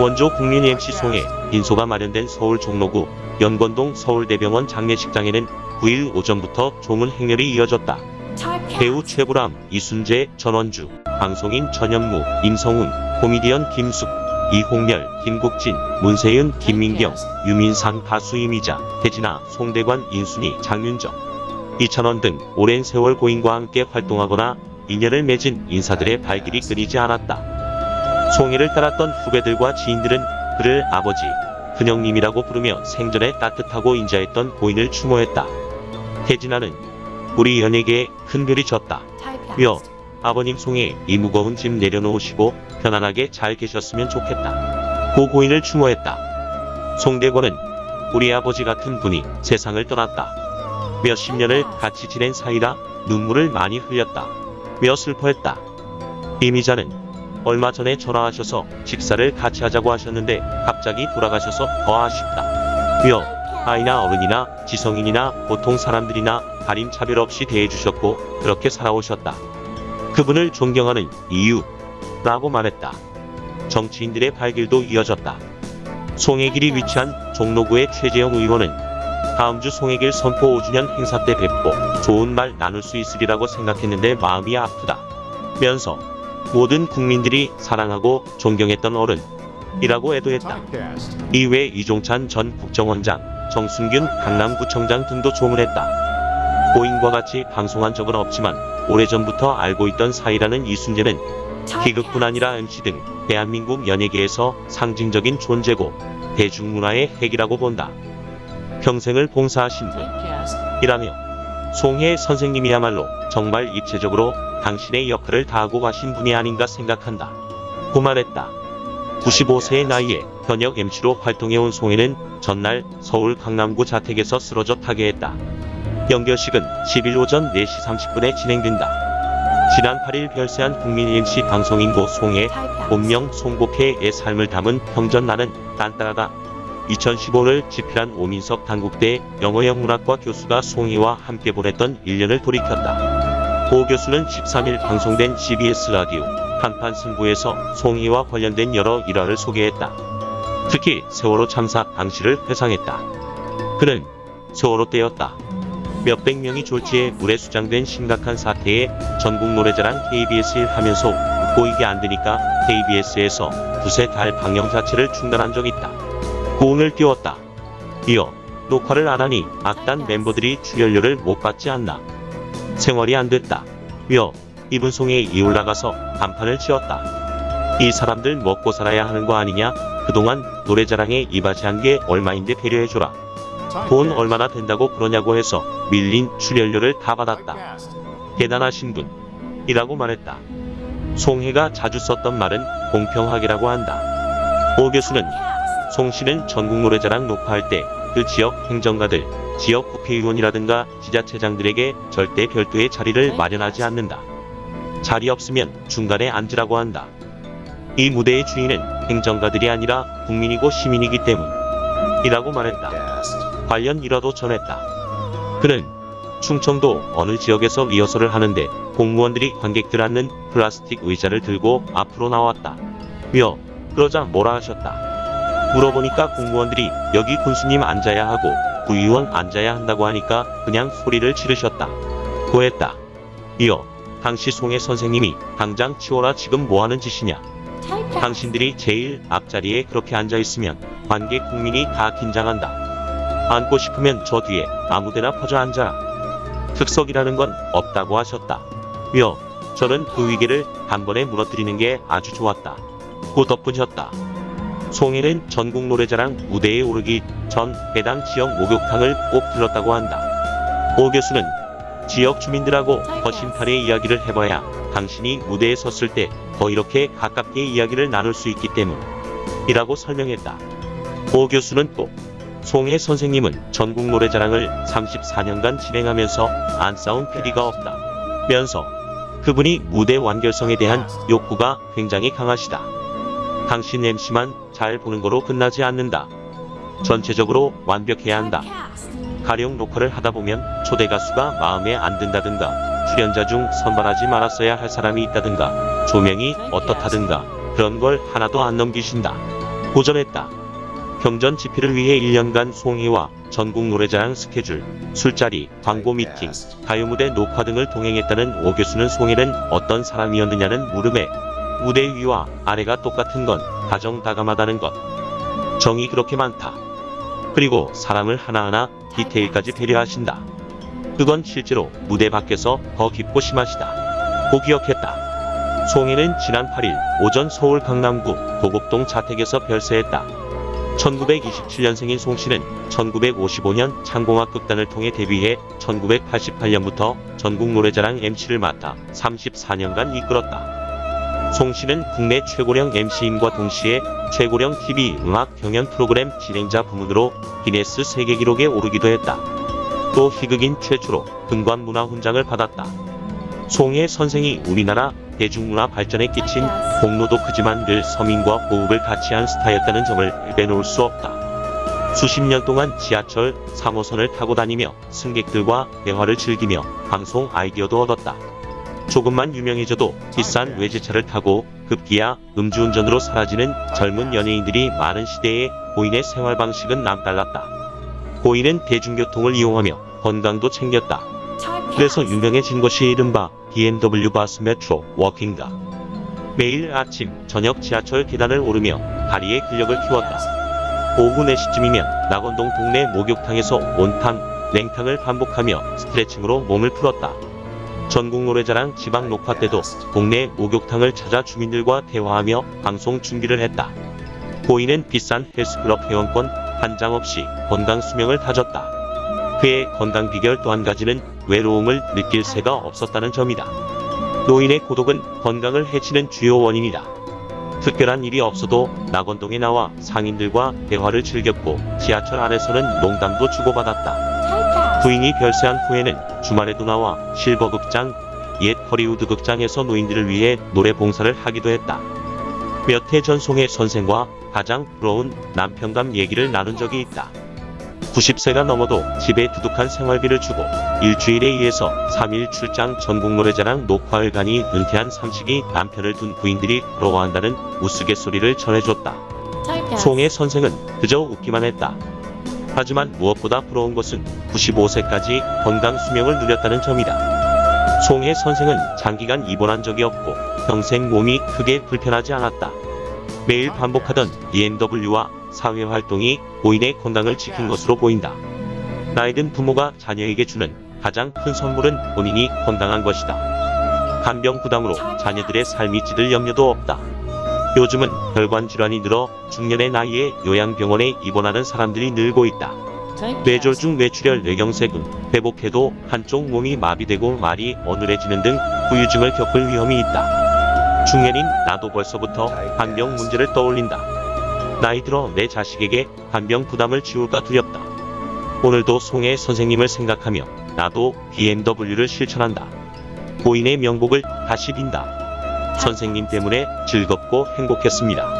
원조 국민 MC 송의 빈소가 마련된 서울 종로구 연건동 서울대병원 장례식장에는 9일 오전부터 조문 행렬이 이어졌다. 배우 최불암, 이순재, 전원주, 방송인 전현무, 임성훈, 코미디언 김숙, 이홍렬, 김국진, 문세윤, 김민경, 유민상 가수 이미자, 태진아, 송대관, 인순이, 장윤정, 이찬원 등 오랜 세월 고인과 함께 활동하거나 인연을 맺은 인사들의 발길이 끊이지 않았다. 송해를 따랐던 후배들과 지인들은 그를 아버지, 큰형님이라고 부르며 생전에 따뜻하고 인자했던 고인을 추모했다. 태진아는 우리 연예계에 큰 별이 졌다. 며 아버님 송해 이 무거운 짐 내려놓으시고 편안하게 잘 계셨으면 좋겠다. 고 고인을 추모했다. 송대권은 우리 아버지 같은 분이 세상을 떠났다. 몇십 년을 같이 지낸 사이라 눈물을 많이 흘렸다. 며 슬퍼했다. 이미자는 얼마 전에 전화하셔서 식사를 같이 하자고 하셨는데 갑자기 돌아가셔서 더 아쉽다. 며 아이나 어른이나 지성인이나 보통 사람들이나 가림 차별 없이 대해주셨고 그렇게 살아오셨다. 그분을 존경하는 이유 라고 말했다. 정치인들의 발길도 이어졌다. 송해길이 위치한 종로구의 최재형 의원은 다음 주 송해길 선포 5주년 행사 때 뵙고 좋은 말 나눌 수 있으리라고 생각했는데 마음이 아프다. 면서 모든 국민들이 사랑하고 존경했던 어른이라고 애도했다. 이외 이종찬 전 국정원장, 정순균 강남구청장 등도 조문했다. 고인과 같이 방송한 적은 없지만 오래전부터 알고 있던 사이라는 이순재는 희극뿐 아니라 MC 등 대한민국 연예계에서 상징적인 존재고 대중문화의 핵이라고 본다. 평생을 봉사하신 분이라며 송혜 선생님이야말로 정말 입체적으로 당신의 역할을 다하고 가신 분이 아닌가 생각한다. 고 말했다. 95세의 나이에 현역 MC로 활동해온 송혜는 전날 서울 강남구 자택에서 쓰러져 타계했다. 연결식은 10일 오전 4시 30분에 진행된다. 지난 8일 별세한 국민 MC 방송인고 송혜, 본명 송복혜의 삶을 담은 평전 나는 딴따라다 2015를 집필한 오민석 단국대 영어영 문학과 교수가 송혜와 함께 보냈던 1년을 돌이켰다. 고 교수는 13일 방송된 CBS 라디오 한판 승부에서 송혜와 관련된 여러 일화를 소개했다. 특히 세월호 참사 당시를 회상했다. 그는 세월호 때였다. 몇백 명이 졸지에 물에 수장된 심각한 사태에 전국 노래자랑 KBS 일 하면서 웃고 이게 안 되니까 KBS에서 두세 달 방영 자체를 중단한 적이 있다. 고운을 띄웠다. 이어 녹화를 안 하니 악단 멤버들이 출연료를 못 받지 않나. 생활이 안 됐다. 며 이분송에 이 올라가서 간판을 치었다. 이 사람들 먹고 살아야 하는 거 아니냐? 그동안 노래자랑에 이바지한 게 얼마인데 배려해줘라. 돈 얼마나 된다고 그러냐고 해서 밀린 출연료를 다 받았다. 대단하신 분. 이라고 말했다. 송혜가 자주 썼던 말은 공평하게라고 한다. 오 교수는 송 씨는 전국 노래자랑 녹화할 때 그 지역 행정가들, 지역 국회의원이라든가 지자체장들에게 절대 별도의 자리를 마련하지 않는다. 자리 없으면 중간에 앉으라고 한다. 이 무대의 주인은 행정가들이 아니라 국민이고 시민이기 때문이라고 말했다. 관련 일화도 전했다. 그는 충청도 어느 지역에서 리허설을 하는데 공무원들이 관객들 앉는 플라스틱 의자를 들고 앞으로 나왔다. 며 그러자 뭐라 하셨다. 물어보니까 공무원들이 여기 군수님 앉아야 하고 구의원 앉아야 한다고 하니까 그냥 소리를 지르셨다. 고했다. 이어 당시 송혜 선생님이 당장 치워라 지금 뭐하는 짓이냐. 당신들이 제일 앞자리에 그렇게 앉아있으면 관객 국민이 다 긴장한다. 앉고 싶으면 저 뒤에 아무데나 퍼져 앉아라. 특석이라는 건 없다고 하셨다. 며 저는 그 위계를 단번에 무너뜨리는 게 아주 좋았다. 고 덧붙였다. 송혜는 전국 노래자랑 무대에 오르기 전 해당 지역 목욕탕을 꼭 들렀다고 한다. 오 교수는 지역 주민들하고 더 심탈의 이야기를 해봐야 당신이 무대에 섰을 때 더 이렇게 가깝게 이야기를 나눌 수 있기 때문이라고 설명했다. 오 교수는 또 송혜 선생님은 전국 노래자랑을 34년간 진행하면서 안 싸운 PD가 없다. 면서 그분이 무대 완결성에 대한 욕구가 굉장히 강하시다. 당신 MC만 잘 보는 거로 끝나지 않는다. 전체적으로 완벽해야 한다. 가령 녹화를 하다 보면 초대 가수가 마음에 안 든다든가 출연자 중 선발하지 말았어야 할 사람이 있다든가 조명이 어떻다든가 그런 걸 하나도 안 넘기신다. 고전했다. 경전 집필을 위해 1년간 송이와 전국 노래자랑 스케줄, 술자리, 광고 미팅, 가요 무대 녹화 등을 동행했다는 오 교수는 송이는 어떤 사람이었느냐는 물음에 무대 위와 아래가 똑같은 건 가정 다감하다는 것. 정이 그렇게 많다. 그리고 사람을 하나하나 디테일까지 배려하신다. 그건 실제로 무대 밖에서 더 깊고 심하시다. 고 기억했다. 송이는 지난 8일 오전 서울 강남구 도곡동 자택에서 별세했다. 1927년생인 송 씨는 1955년 창공학 극단을 통해 데뷔해 1988년부터 전국 노래자랑 MC를 맡아 34년간 이끌었다. 송 씨는 국내 최고령 MC인과 동시에 최고령 TV 음악 경연 프로그램 진행자 부문으로 기네스 세계 기록에 오르기도 했다. 또 희극인 최초로 금관 문화 훈장을 받았다. 송혜 선생이 우리나라 대중문화 발전에 끼친 공로도 크지만 늘 서민과 호흡을 같이 한 스타였다는 점을 빼놓을 수 없다. 수십 년 동안 지하철 3호선을 타고 다니며 승객들과 대화를 즐기며 방송 아이디어도 얻었다. 조금만 유명해져도 비싼 외제차를 타고 급기야 음주운전으로 사라지는 젊은 연예인들이 많은 시대에 고인의 생활 방식은 남달랐다. 고인은 대중교통을 이용하며 건강도 챙겼다. 그래서 유명해진 것이 이른바 BMW 바스 메트로 워킹가. 매일 아침, 저녁 지하철 계단을 오르며 다리의 근력을 키웠다. 오후 4시쯤이면 낙원동 동네 목욕탕에서 온탕, 냉탕을 반복하며 스트레칭으로 몸을 풀었다. 전국 노래자랑 지방 녹화 때도 동네 목욕탕을 찾아 주민들과 대화하며 방송 준비를 했다. 고인은 비싼 헬스클럽 회원권 한 장 없이 건강 수명을 다졌다. 그의 건강 비결 또 한 가지는 외로움을 느낄 새가 없었다는 점이다. 노인의 고독은 건강을 해치는 주요 원인이다. 특별한 일이 없어도 낙원동에 나와 상인들과 대화를 즐겼고 지하철 안에서는 농담도 주고받았다. 부인이 별세한 후에는 주말에도 나와 실버극장, 옛 허리우드 극장에서 노인들을 위해 노래 봉사를 하기도 했다. 몇 해 전송의 선생과 가장 부러운 남편감 얘기를 나눈 적이 있다. 90세가 넘어도 집에 두둑한 생활비를 주고 일주일에 2에서 3일 출장 전국 노래자랑 녹화를 가니 은퇴한 삼식이 남편을 둔 부인들이 부러워한다는 우스갯소리를 전해줬다. 송의 선생은 그저 웃기만 했다. 하지만 무엇보다 부러운 것은 95세까지 건강 수명을 누렸다는 점이다. 송의 선생은 장기간 입원한 적이 없고 평생 몸이 크게 불편하지 않았다. 매일 반복하던 BMW와 사회 활동이 고인의 건강을 지킨 것으로 보인다. 나이든 부모가 자녀에게 주는 가장 큰 선물은 본인이 건강한 것이다. 간병 부담으로 자녀들의 삶이 찌들 염려도 없다. 요즘은 혈관 질환이 늘어 중년의 나이에 요양병원에 입원하는 사람들이 늘고 있다. 뇌졸중 뇌출혈 뇌경색은 회복해도 한쪽 몸이 마비되고 말이 어눌해지는 등 후유증을 겪을 위험이 있다. 중년인 나도 벌써부터 간병 문제를 떠올린다. 나이 들어 내 자식에게 간병 부담을 지울까 두렵다. 오늘도 송혜 선생님을 생각하며 나도 BMW를 실천한다. 고인의 명복을 다시 빈다. 선생님 때문에 즐겁고 행복했습니다.